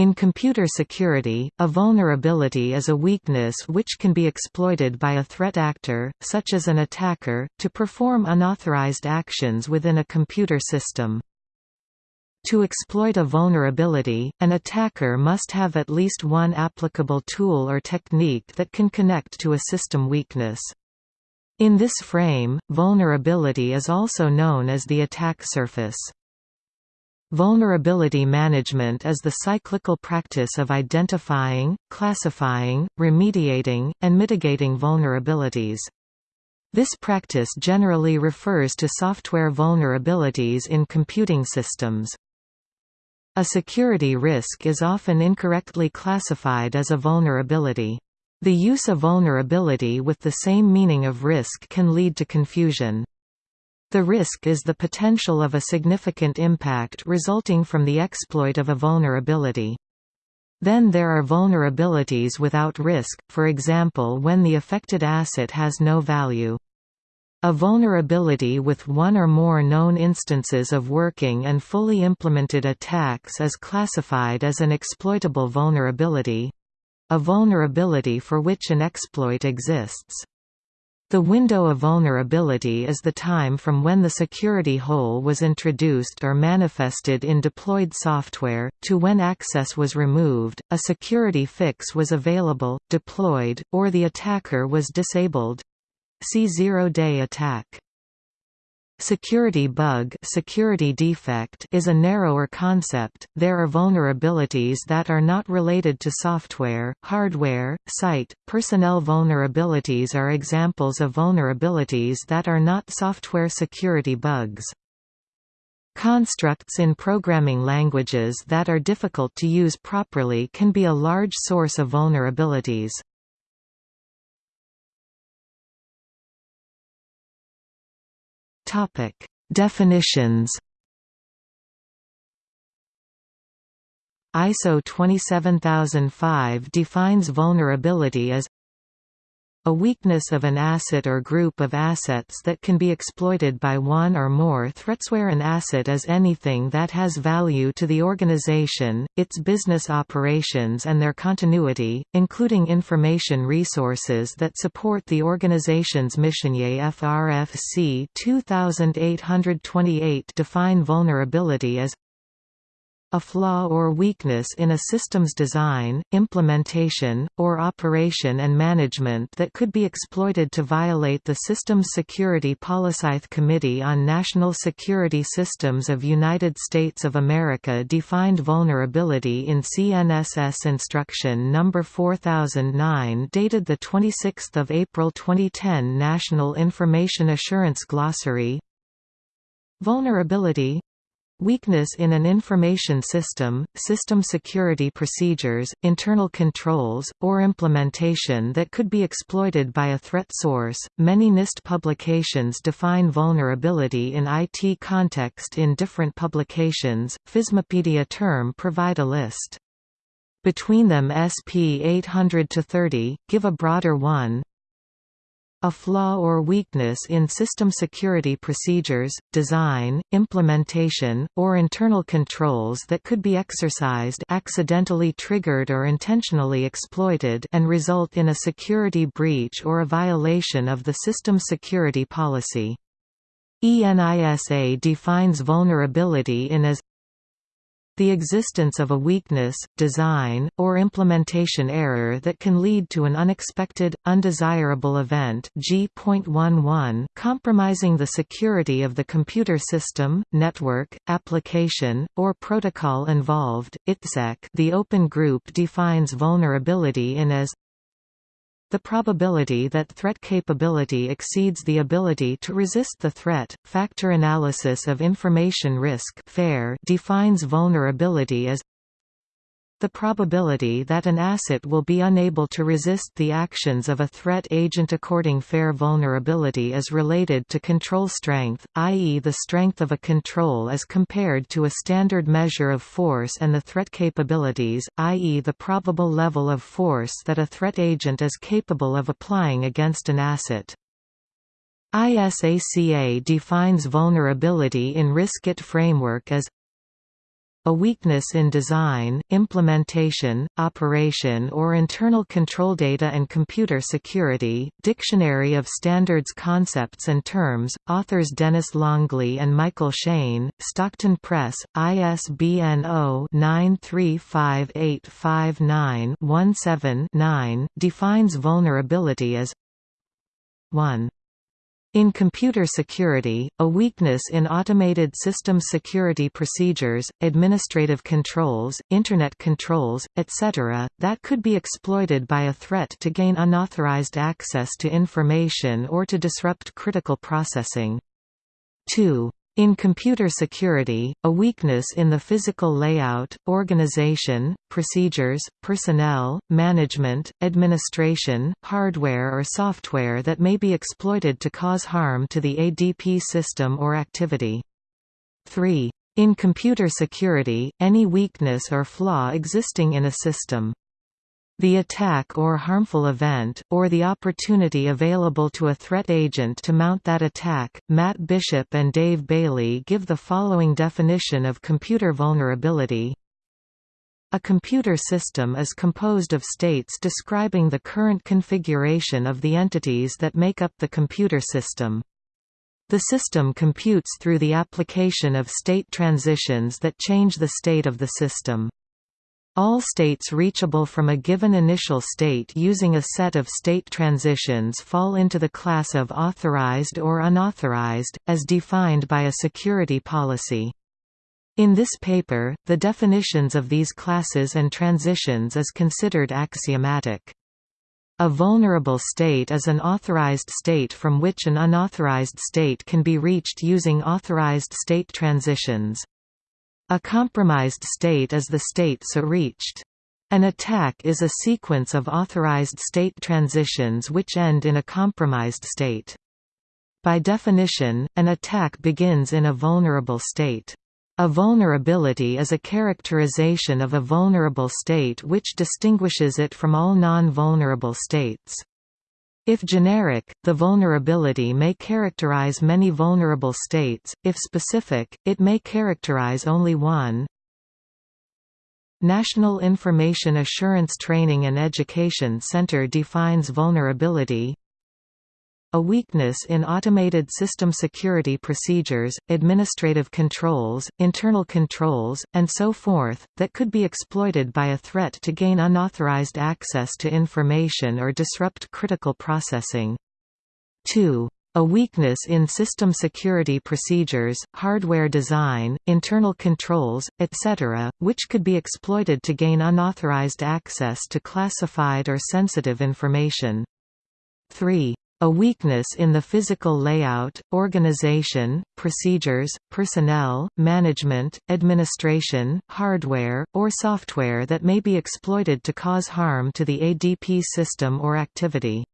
In computer security, a vulnerability is a weakness which can be exploited by a threat actor, such as an attacker, to perform unauthorized actions within a computer system. To exploit a vulnerability, an attacker must have at least one applicable tool or technique that can connect to a system weakness. In this frame, vulnerability is also known as the attack surface. Vulnerability management is the cyclical practice of identifying, classifying, remediating, and mitigating vulnerabilities. This practice generally refers to software vulnerabilities in computing systems. A security risk is often incorrectly classified as a vulnerability. The use of vulnerability with the same meaning of risk can lead to confusion. The risk is the potential of a significant impact resulting from the exploit of a vulnerability. Then there are vulnerabilities without risk, for example when the affected asset has no value. A vulnerability with one or more known instances of working and fully implemented attacks is classified as an exploitable vulnerability—a vulnerability for which an exploit exists. The window of vulnerability is the time from when the security hole was introduced or manifested in deployed software, to when access was removed, a security fix was available, deployed, or the attacker was disabled. See zero-day attack. Security bug security defect is a narrower concept, there are vulnerabilities that are not related to software, hardware, site, personnel vulnerabilities are examples of vulnerabilities that are not software security bugs. Constructs in programming languages that are difficult to use properly can be a large source of vulnerabilities. Topic: Definitions. ISO 27005 defines vulnerability as a weakness of an asset or group of assets that can be exploited by one or more threats where an asset is anything that has value to the organization, its business operations and their continuity, including information resources that support the organization's mission. FRFC 2828 define vulnerability as a flaw or weakness in a system's design, implementation, or operation and management that could be exploited to violate the system's security policy. Committee on National Security Systems of United States of America defined vulnerability in CNSS Instruction No. 4009 dated 26 April 2010 National Information Assurance Glossary Vulnerability Weakness in an information system, system security procedures, internal controls, or implementation that could be exploited by a threat source. Many NIST publications define vulnerability in IT context in different publications. FISMapedia term provide a list. Between them SP 800 to 30, give a broader one, a flaw or weakness in system security procedures, design, implementation, or internal controls that could be exercised accidentally triggered or intentionally exploited and result in a security breach or a violation of the system security policy. ENISA defines vulnerability in as the existence of a weakness, design, or implementation error that can lead to an unexpected, undesirable event G.11 compromising the security of the computer system, network, application, or protocol involved. ITSEC the Open Group defines vulnerability in as the probability that threat capability exceeds the ability to resist the threat. Factor analysis of information risk (FAIR) defines vulnerability as the probability that an asset will be unable to resist the actions of a threat agent according fair vulnerability is related to control strength, i.e. the strength of a control as compared to a standard measure of force and the threat capabilities, i.e. the probable level of force that a threat agent is capable of applying against an asset. ISACA defines vulnerability in Risk IT framework as a weakness in design, implementation, operation or internal control data and computer security. Dictionary of Standards Concepts and Terms, authors Dennis Longley and Michael Shain, Stockton Press, ISBN 0-935859-17-9, defines vulnerability as 1. In computer security, a weakness in automated system security procedures, administrative controls, Internet controls, etc., that could be exploited by a threat to gain unauthorized access to information or to disrupt critical processing. 2. In computer security, a weakness in the physical layout, organization, procedures, personnel, management, administration, hardware or software that may be exploited to cause harm to the ADP system or activity. 3. In computer security, any weakness or flaw existing in a system. The attack or harmful event, or the opportunity available to a threat agent to mount that attack. Matt Bishop and Dave Bailey give the following definition of computer vulnerability. A computer system is composed of states describing the current configuration of the entities that make up the computer system. The system computes through the application of state transitions that change the state of the system. All states reachable from a given initial state using a set of state transitions fall into the class of authorized or unauthorized, as defined by a security policy. In this paper, the definitions of these classes and transitions is considered axiomatic. A vulnerable state is an authorized state from which an unauthorized state can be reached using authorized state transitions. A compromised state is the state so reached. An attack is a sequence of authorized state transitions which end in a compromised state. By definition, an attack begins in a vulnerable state. A vulnerability is a characterization of a vulnerable state which distinguishes it from all non-vulnerable states. If generic, the vulnerability may characterize many vulnerable states, if specific, it may characterize only one. National Information Assurance Training and Education Center defines vulnerability a weakness in automated system security procedures, administrative controls, internal controls, and so forth, that could be exploited by a threat to gain unauthorized access to information or disrupt critical processing. 2 a weakness in system security procedures, hardware design, internal controls, etc., which could be exploited to gain unauthorized access to classified or sensitive information. 3. A weakness in the physical layout, organization, procedures, personnel, management, administration, hardware, or software that may be exploited to cause harm to the ADP system or activity.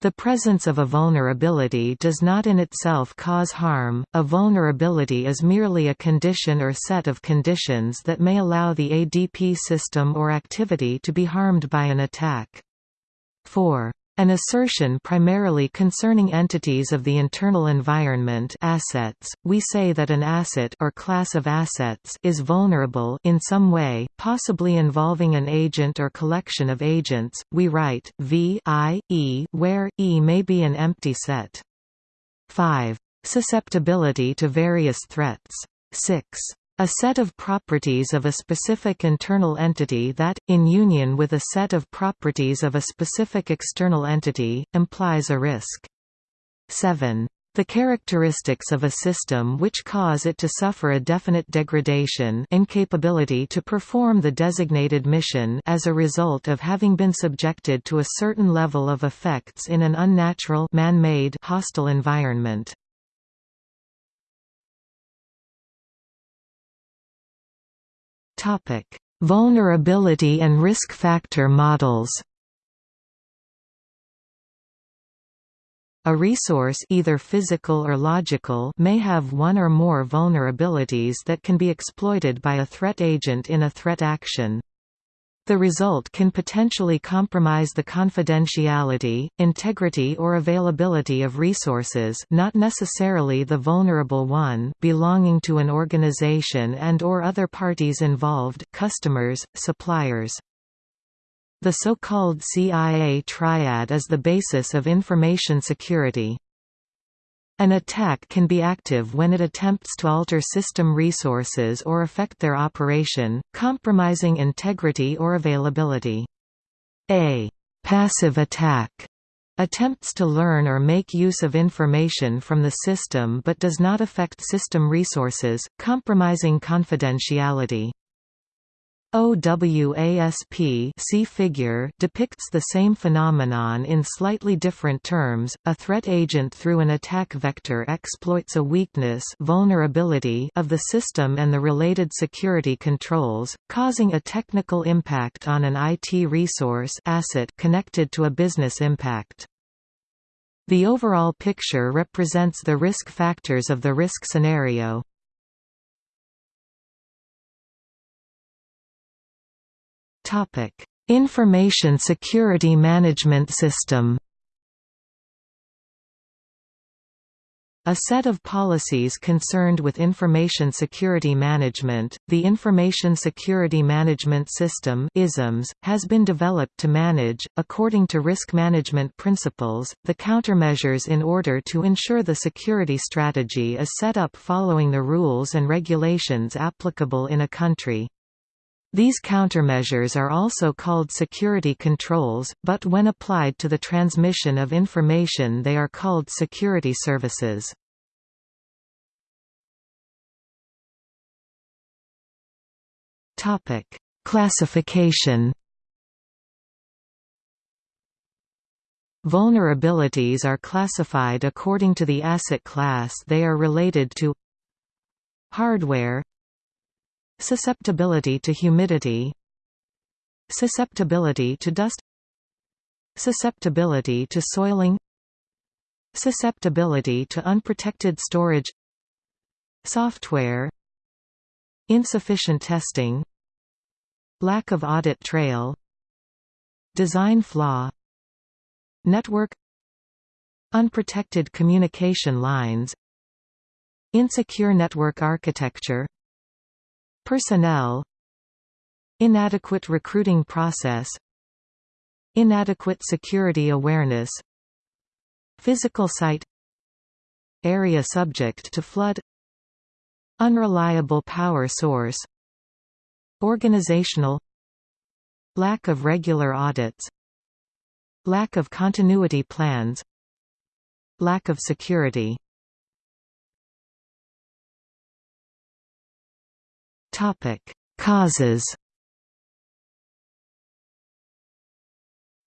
The presence of a vulnerability does not in itself cause harm, a vulnerability is merely a condition or set of conditions that may allow the ADP system or activity to be harmed by an attack. 4. An assertion primarily concerning entities of the internal environment assets, we say that an asset or class of assets is vulnerable in some way, possibly involving an agent or collection of agents, we write, v i, e, where, e may be an empty set. 5. Susceptibility to various threats. 6. A set of properties of a specific internal entity that, in union with a set of properties of a specific external entity, implies a risk. 7. The characteristics of a system which cause it to suffer a definite degradation incapability to perform the designated mission as a result of having been subjected to a certain level of effects in an unnatural man-made hostile environment. Vulnerability and risk factor models. A resource either physical or logical may have one or more vulnerabilities that can be exploited by a threat agent in a threat action. The result can potentially compromise the confidentiality, integrity or availability of resources not necessarily the vulnerable one belonging to an organization and or other parties involved customers, suppliers. The so-called CIA triad is the basis of information security. An attack can be active when it attempts to alter system resources or affect their operation, compromising integrity or availability. A passive attack attempts to learn or make use of information from the system but does not affect system resources, compromising confidentiality. OWASP see figure depicts the same phenomenon in slightly different terms. A threat agent through an attack vector exploits a weakness vulnerability of the system and the related security controls, causing a technical impact on an IT resource asset connected to a business impact. The overall picture represents the risk factors of the risk scenario. Topic: Information Security Management System. A set of policies concerned with information security management, the Information Security Management System ISMS, has been developed to manage, according to risk management principles, the countermeasures in order to ensure the security strategy is set up following the rules and regulations applicable in a country. These countermeasures are also called security controls, but when applied to the transmission of information they are called security services. Classification Vulnerabilities are classified according to the asset class they are related to Hardware Susceptibility to humidity. Susceptibility to dust. Susceptibility to soiling. Susceptibility to unprotected storage. Software. Insufficient testing. Lack of audit trail. Design flaw. Network. Unprotected communication lines. Insecure network architecture Personnel Inadequate recruiting process Inadequate security awareness Physical site Area subject to flood Unreliable power source Organizational Lack of regular audits Lack of continuity plans Lack of security Causes.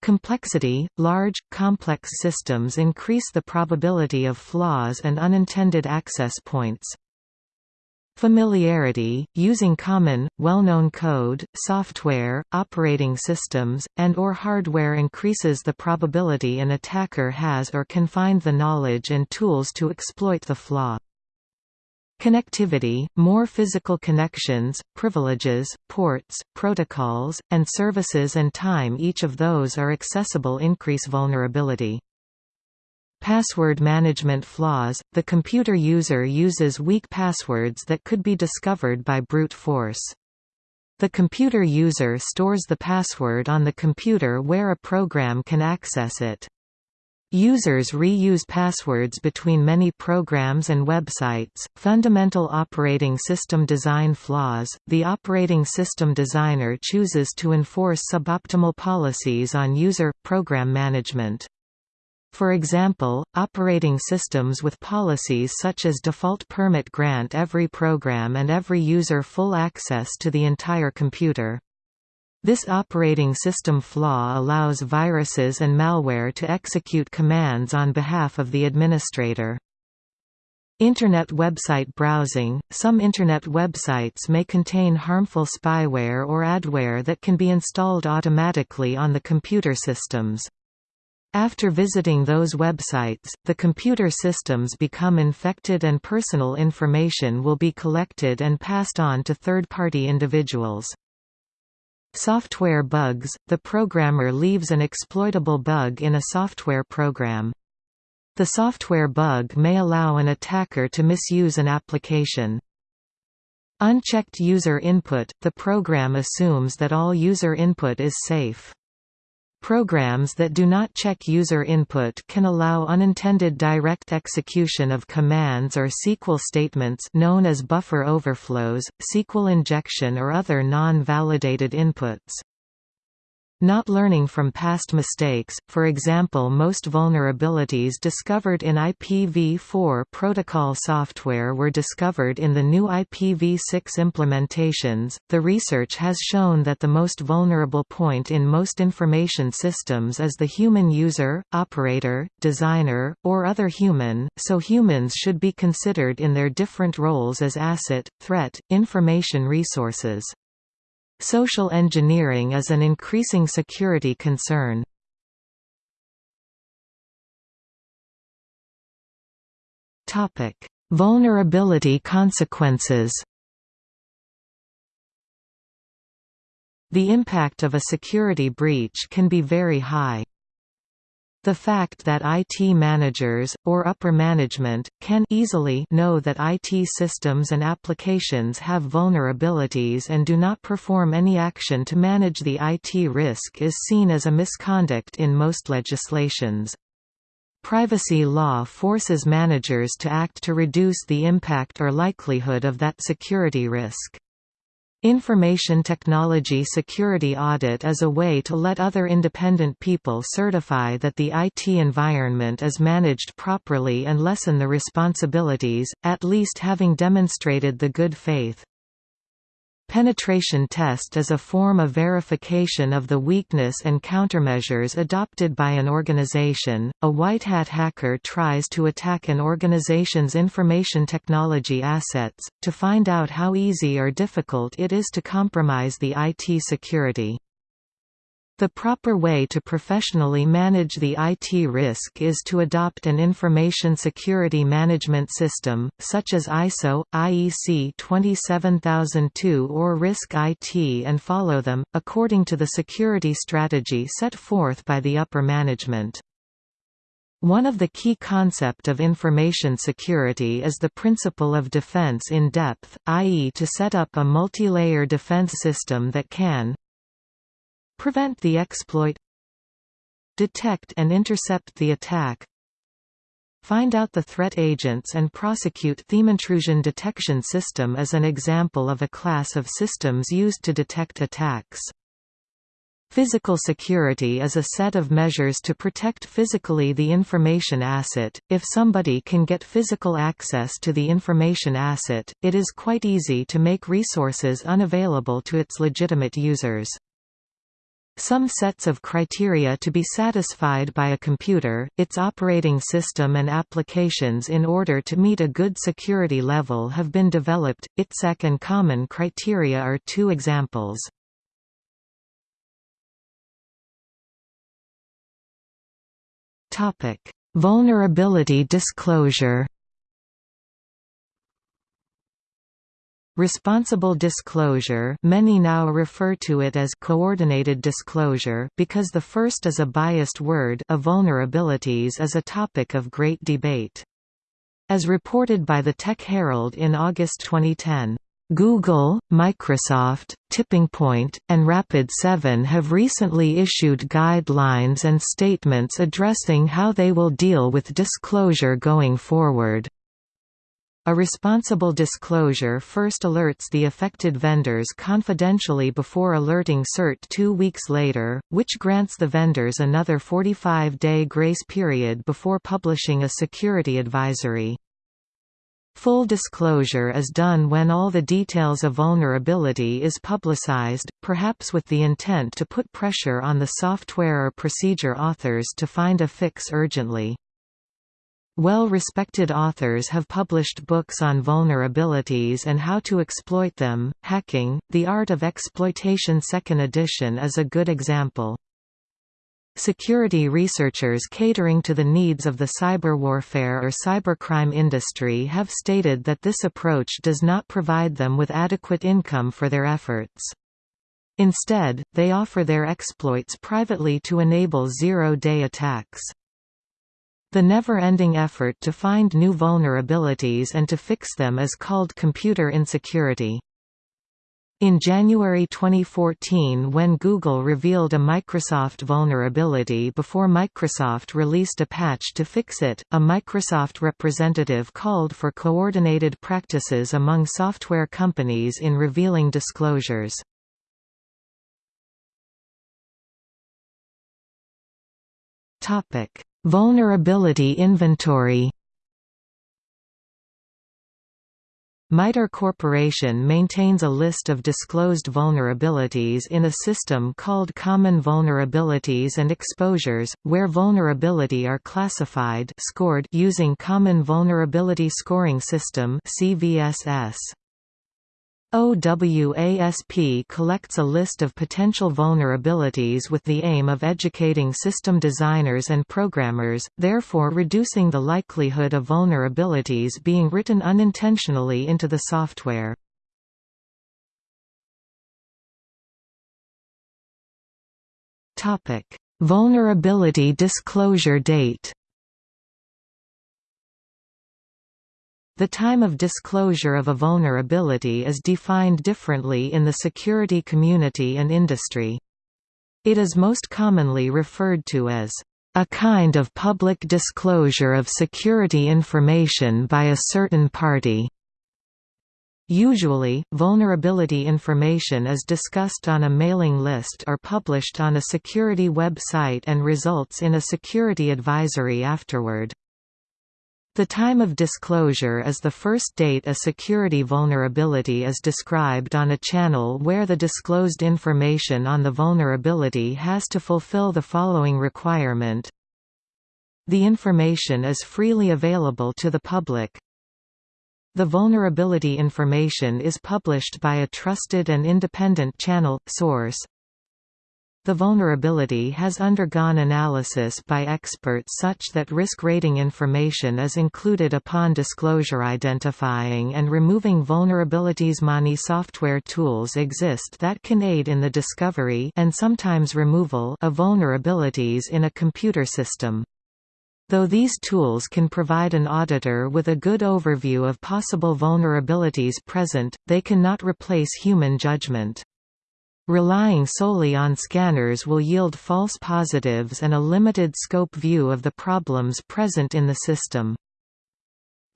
Complexity – Large, complex systems increase the probability of flaws and unintended access points. Familiarity, using common, well-known code, software, operating systems, and or hardware increases the probability an attacker has or can find the knowledge and tools to exploit the flaw. Connectivity, more physical connections, privileges, ports, protocols, and services and time each of those are accessible increase vulnerability. Password management flaws – The computer user uses weak passwords that could be discovered by brute force. The computer user stores the password on the computer where a program can access it. Users reuse passwords between many programs and websites. Fundamental operating system design flaws. The operating system designer chooses to enforce suboptimal policies on user program management. For example, operating systems with policies such as default permit grant every program and every user full access to the entire computer. This operating system flaw allows viruses and malware to execute commands on behalf of the administrator. Internet website browsing – Some Internet websites may contain harmful spyware or adware that can be installed automatically on the computer systems. After visiting those websites, the computer systems become infected and personal information will be collected and passed on to third-party individuals. Software bugs – The programmer leaves an exploitable bug in a software program. The software bug may allow an attacker to misuse an application. Unchecked user input – The program assumes that all user input is safe. Programs that do not check user input can allow unintended direct execution of commands or SQL statements known as buffer overflows, SQL injection or other non-validated inputs. Not learning from past mistakes, for example most vulnerabilities discovered in IPv4 protocol software were discovered in the new IPv6 implementations. The research has shown that the most vulnerable point in most information systems is the human user, operator, designer, or other human, so humans should be considered in their different roles as asset, threat, information resources. Social engineering is an increasing security concern. Vulnerability consequences The impact of a security breach can be very high. The fact that IT managers, or upper management, can easily know that IT systems and applications have vulnerabilities and do not perform any action to manage the IT risk is seen as a misconduct in most legislations. Privacy law forces managers to act to reduce the impact or likelihood of that security risk. Information Technology Security Audit is a way to let other independent people certify that the IT environment is managed properly and lessen the responsibilities, at least having demonstrated the good faith. Penetration test is a form of verification of the weakness and countermeasures adopted by an organization. A white hat hacker tries to attack an organization's information technology assets, to find out how easy or difficult it is to compromise the IT security. The proper way to professionally manage the IT risk is to adopt an information security management system, such as ISO, IEC 27002 or Risk IT and follow them, according to the security strategy set forth by the upper management. One of the key concept of information security is the principle of defense in depth, i.e. to set up a multi-layer defense system that can, Prevent the exploit Detect and intercept the attack Find out the threat agents and prosecute theme intrusion detection system as an example of a class of systems used to detect attacks. Physical security is a set of measures to protect physically the information asset. If somebody can get physical access to the information asset, it is quite easy to make resources unavailable to its legitimate users. Some sets of criteria to be satisfied by a computer, its operating system and applications in order to meet a good security level have been developed, ITSEC and common criteria are two examples. Vulnerability disclosure Responsible disclosure many now refer to it as coordinated disclosure because the first is a biased word of vulnerabilities is a topic of great debate. As reported by the Tech Herald in August 2010, Google, Microsoft, Tipping and Rapid7 have recently issued guidelines and statements addressing how they will deal with disclosure going forward. A responsible disclosure first alerts the affected vendors confidentially before alerting CERT two weeks later, which grants the vendors another 45-day grace period before publishing a security advisory. Full disclosure is done when all the details of vulnerability is publicized, perhaps with the intent to put pressure on the software or procedure authors to find a fix urgently. Well-respected authors have published books on vulnerabilities and how to exploit them. Hacking: The Art of Exploitation Second edition is a good example. Security researchers catering to the needs of the cyber warfare or cybercrime industry have stated that this approach does not provide them with adequate income for their efforts. Instead, they offer their exploits privately to enable zero-day attacks. The never-ending effort to find new vulnerabilities and to fix them is called computer insecurity. In January 2014 when Google revealed a Microsoft vulnerability before Microsoft released a patch to fix it, a Microsoft representative called for coordinated practices among software companies in revealing disclosures. Vulnerability inventory MITRE Corporation maintains a list of disclosed vulnerabilities in a system called Common Vulnerabilities and Exposures, where vulnerability are classified scored using Common Vulnerability Scoring System CVSS. OWASP collects a list of potential vulnerabilities with the aim of educating system designers and programmers, therefore reducing the likelihood of vulnerabilities being written unintentionally into the software. Vulnerability disclosure date The time of disclosure of a vulnerability is defined differently in the security community and industry. It is most commonly referred to as a kind of public disclosure of security information by a certain party. Usually, vulnerability information is discussed on a mailing list or published on a security website and results in a security advisory afterward. The time of disclosure is the first date a security vulnerability is described on a channel where the disclosed information on the vulnerability has to fulfill the following requirement. The information is freely available to the public. The vulnerability information is published by a trusted and independent channel, source, the vulnerability has undergone analysis by experts such that risk rating information is included upon disclosure identifying and removing vulnerabilities. Many software tools exist that can aid in the discovery and sometimes removal of vulnerabilities in a computer system. Though these tools can provide an auditor with a good overview of possible vulnerabilities present, they cannot replace human judgment. Relying solely on scanners will yield false positives and a limited scope view of the problems present in the system.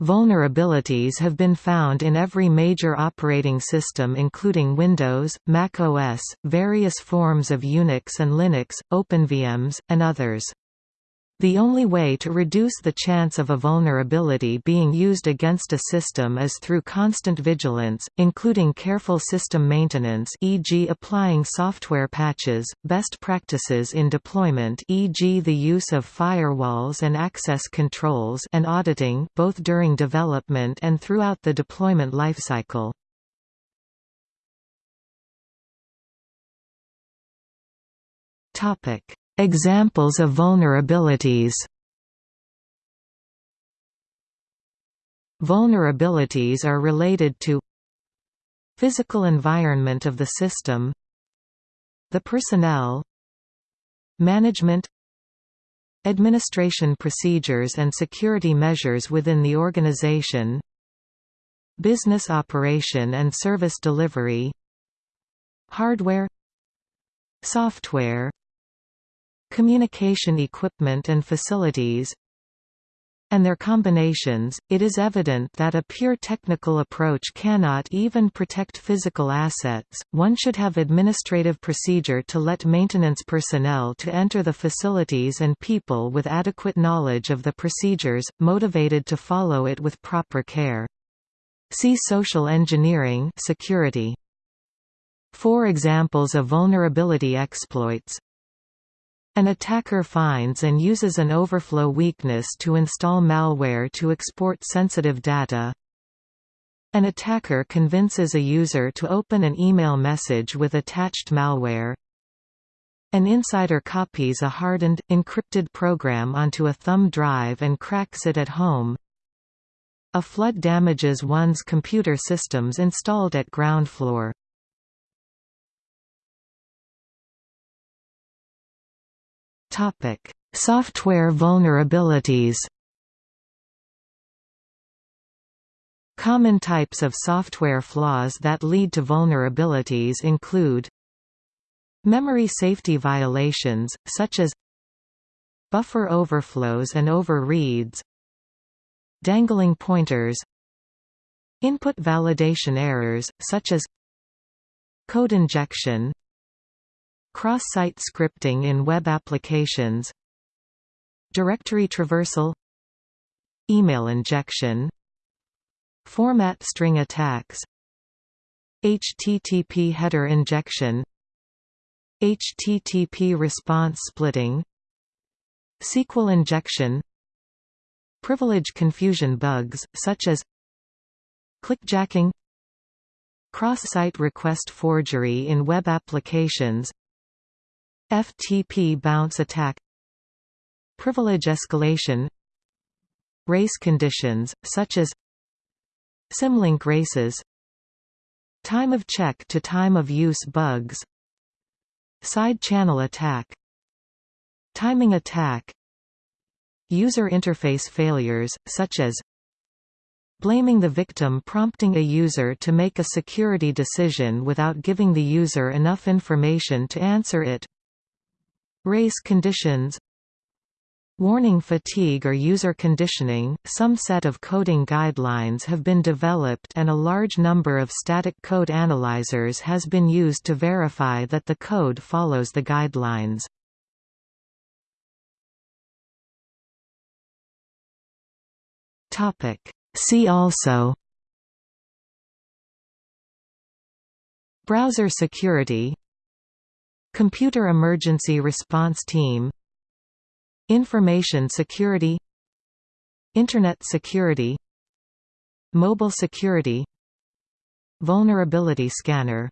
Vulnerabilities have been found in every major operating system including Windows, Mac OS, various forms of Unix and Linux, OpenVMS, and others. The only way to reduce the chance of a vulnerability being used against a system is through constant vigilance, including careful system maintenance e.g. applying software patches, best practices in deployment e.g. the use of firewalls and access controls and auditing both during development and throughout the deployment lifecycle. Topic Examples of vulnerabilities. Vulnerabilities are related to Physical environment of the system The personnel Management Administration procedures and security measures within the organization Business operation and service delivery Hardware Software communication equipment and facilities and their combinations, it is evident that a pure technical approach cannot even protect physical assets. One should have administrative procedure to let maintenance personnel to enter the facilities and people with adequate knowledge of the procedures, motivated to follow it with proper care. See social engineering security. Four examples of vulnerability exploits an attacker finds and uses an overflow weakness to install malware to export sensitive data. An attacker convinces a user to open an email message with attached malware. An insider copies a hardened, encrypted program onto a thumb drive and cracks it at home. A flood damages one's computer systems installed at ground floor. Topic: Software vulnerabilities. Common types of software flaws that lead to vulnerabilities include Memory safety violations, such as Buffer overflows and overreads Dangling pointers Input validation errors, such as Code injection Cross-site scripting in web applications Directory traversal Email injection Format string attacks HTTP header injection HTTP response splitting SQL injection Privilege confusion bugs, such as clickjacking Cross-site request forgery in web applications FTP bounce attack Privilege escalation Race conditions, such as Symlink races Time of check to time of use bugs Side channel attack Timing attack User interface failures, such as Blaming the victim prompting a user to make a security decision without giving the user enough information to answer it Race conditions. Warning fatigue or user conditioning. Some set of coding guidelines have been developed and a large number of static code analyzers has been used to verify that the code follows the guidelines. See also. Browser security Computer Emergency Response Team Information security Internet security Mobile security Vulnerability scanner